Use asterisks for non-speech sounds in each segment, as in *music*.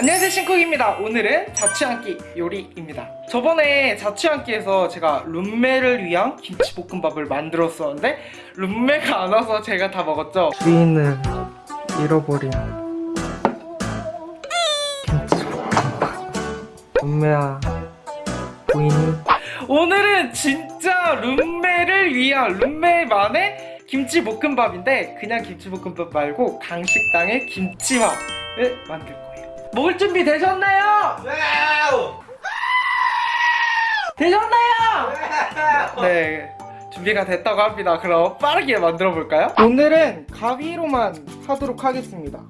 안녕하세요 신쿡입니다. 오늘은 자취한끼 요리입니다. 저번에 자취한끼에서 제가 룸메를 위한 김치볶음밥을 만들었었는데 룸메가 안 와서 제가 다 먹었죠? 주인을 잃어버린 김치볶음밥. 룸메야 부인이 오늘은 진짜 룸메를 위한 룸메만의 김치볶음밥인데 그냥 김치볶음밥 말고 강식당의 김치밥을 만들 거예요 먹을 준비 되셨나요? 되셨나요? 네 준비가 됐다고 합니다 그럼 빠르게 만들어 볼까요? 오늘은 가위로만 하도록 하겠습니다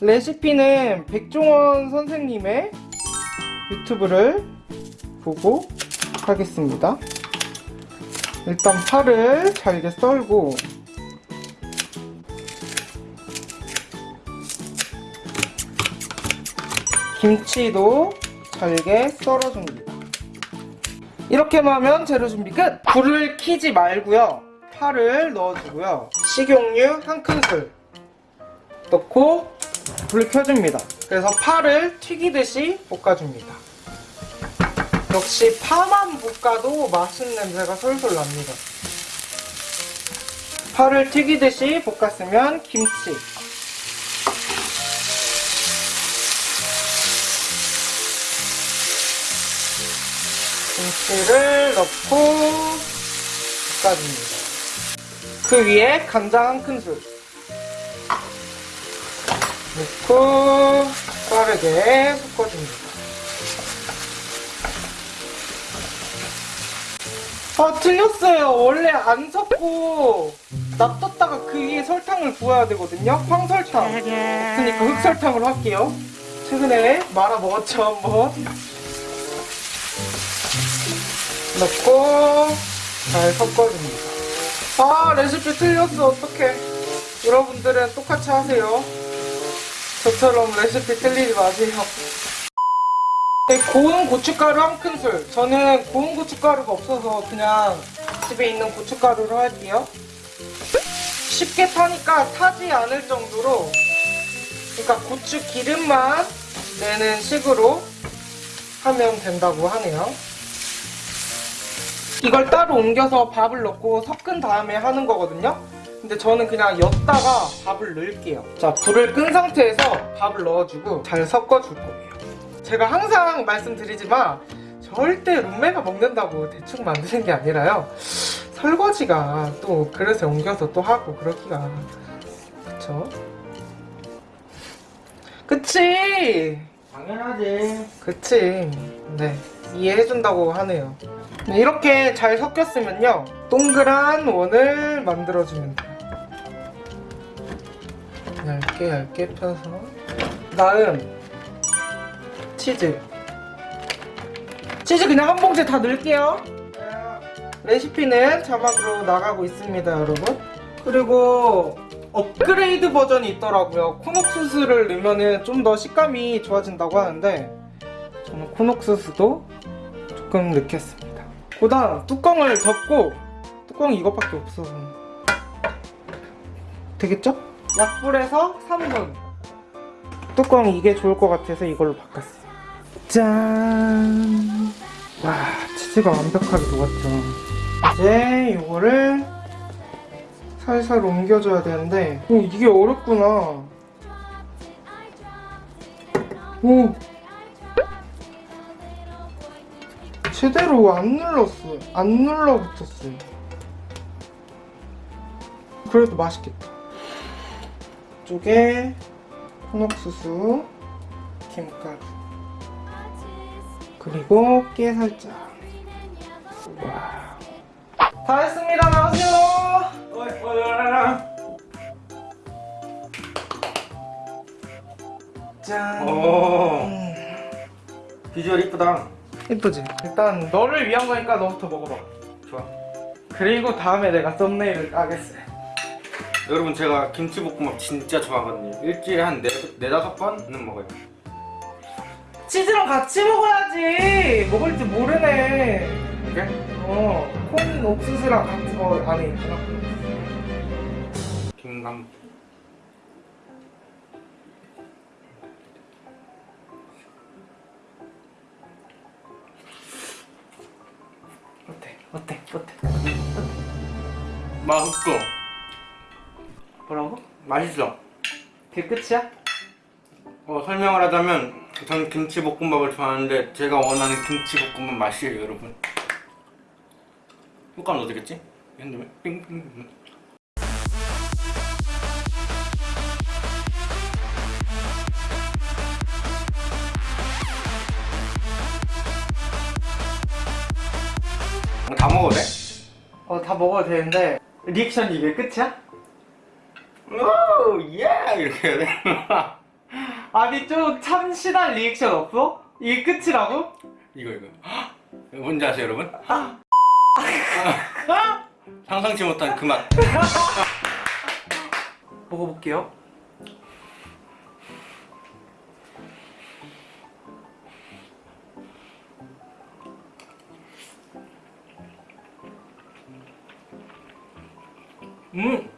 레시피는 백종원 선생님의 유튜브를 보고 하겠습니다 일단 파를 잘게 썰고 김치도 잘게 썰어줍니다. 이렇게만 하면 재료 준비 끝! 불을 켜지 말고요. 파를 넣어주고요. 식용유 한 큰술 넣고 불을 켜줍니다. 그래서 파를 튀기듯이 볶아줍니다. 역시 파만 볶아도 맛있는 냄새가 솔솔 납니다. 파를 튀기듯이 볶았으면 김치 김치를 넣고 볶아줍니다. 그 위에 간장 한 큰술 넣고 빠르게 섞어줍니다. 아 틀렸어요. 원래 안 섞고 놔뒀다가 그 위에 설탕을 부어야 되거든요. 황설탕. 그러니까 흑설탕으로 할게요. 최근에 말아 먹었죠 한번. 넣고 잘 섞어줍니다. 아 레시피 틀렸어 어떡해. 여러분들은 똑같이 하세요. 저처럼 레시피 틀리지 마세요. 네, 고운 고춧가루 한 큰술. 저는 고운 고춧가루가 없어서 그냥 집에 있는 고춧가루로 할게요. 쉽게 타니까 타지 않을 정도로 그러니까 고추 기름만 내는 식으로 하면 된다고 하네요. 이걸 따로 옮겨서 밥을 넣고 섞은 다음에 하는 거거든요. 근데 저는 그냥 엿다가 밥을 넣을게요. 자, 불을 끈 상태에서 밥을 넣어주고 잘 섞어줄 거예요. 제가 항상 말씀드리지만 절대 룸메가 먹는다고 대충 만드는 게 아니라요. 설거지가 또 그릇에 옮겨서 또 하고 그러기가 그쵸? 그치? 당연하지. 그치. 네. 이해해준다고 하네요. 네, 이렇게 잘 섞였으면요. 동그란 원을 만들어주면 돼요. 얇게 얇게 펴서. 다음, 치즈. 치즈 그냥 한 봉지 다 넣을게요. 레시피는 자막으로 나가고 있습니다, 여러분. 그리고 업그레이드 버전이 있더라고요. 콘옥수수를 넣으면 좀 더 식감이 좋아진다고 하는데 저는 콘옥수수도 조금 넣겠습니다. 그 다음 뚜껑을 덮고 뚜껑이 이것밖에 없어서 되겠죠? 약불에서 3분 뚜껑이 이게 좋을 것 같아서 이걸로 바꿨어요. 짠! 와 치즈가 완벽하게 녹았죠. 이제 이거를 살살 옮겨줘야 되는데 오 이게 어렵구나 오 제대로 안 눌렀어요 안 눌러붙었어요 그래도 맛있겠다 이쪽에 홍옥수수 김가루 그리고 깨 살짝 와. 다 했습니다 나오세요. 짠. 오. 비주얼 이쁘다. 예쁘지? 일단 너를 위한 거니까 너부터 먹어봐. 좋아. 그리고 다음에 내가 썸네일을 까겠어. 여러분 제가 김치볶음밥 진짜 좋아하거든요. 일주일에 한 네, 네다섯 번은 먹어요. 치즈랑 같이 먹어야지. 먹을 줄 모르네. 이게? 어, 콘 옥수수랑 같이 거 안에 있구나. 김감. 어때? 맛있어. 뭐라고? 맛있어. 그게 끝이야? 어, 설명을 하자면 저는 김치볶음밥을 좋아하는데 제가 원하는 김치볶음밥 맛이에요 여러분 효과는 어디겠지? 핸드면 삥삥 다 먹어도 돼? 어 다 먹어도 되는데 리액션이 이게 끝이야? 오, 예! 이렇게 해야 돼? *laughs* 아니 좀 참신한 리액션 없어? 이게 끝이라고? 이거 이거 헉! 뭔지 아세요 여러분? *laughs* *laughs* 상상치 못한 그 맛 먹어볼게요 음!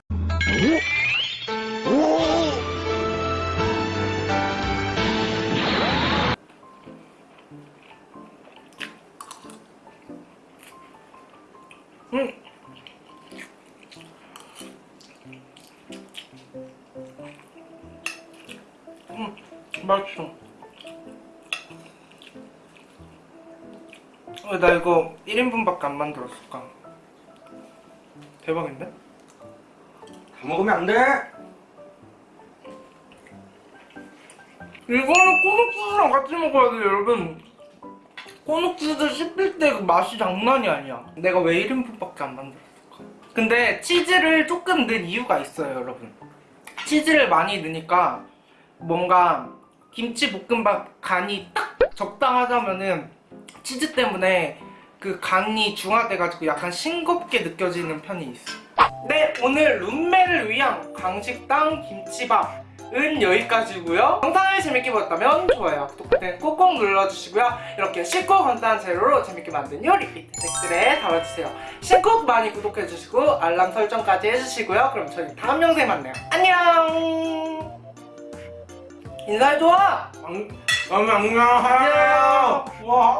음! 음, 맛있어. 왜나 이거 1인분밖에 안 만들었을까? 대박인데? 다 먹으면 안 돼! 이거는 꼬mak지수랑 같이 먹어야 돼요, 여러분. 꼬막지수 씹힐 때 그 맛이 장난이 아니야. 내가 왜 1인분밖에 안 만들었을까? 근데 치즈를 조금 넣은 이유가 있어요, 여러분. 치즈를 많이 넣으니까 뭔가 김치 볶음밥 간이 딱 적당하다면은 치즈 때문에 그 간이 중화돼가지고 약간 싱겁게 느껴지는 편이 있어. 네, 오늘 룸메를 위한 강식당 김치밥은 여기까지고요. 영상을 재밌게 보셨다면 좋아요, 구독 버튼 꼭꼭 눌러주시고요. 이렇게 쉽고 간단한 재료로 재밌게 만든 요리 댓글에 달아주세요. 신곡 많이 구독해주시고 알람 설정까지 해주시고요. 그럼 저희 다음 영상에 만나요. 안녕! 인사해줘! 안, 안녕! 안녕! 와!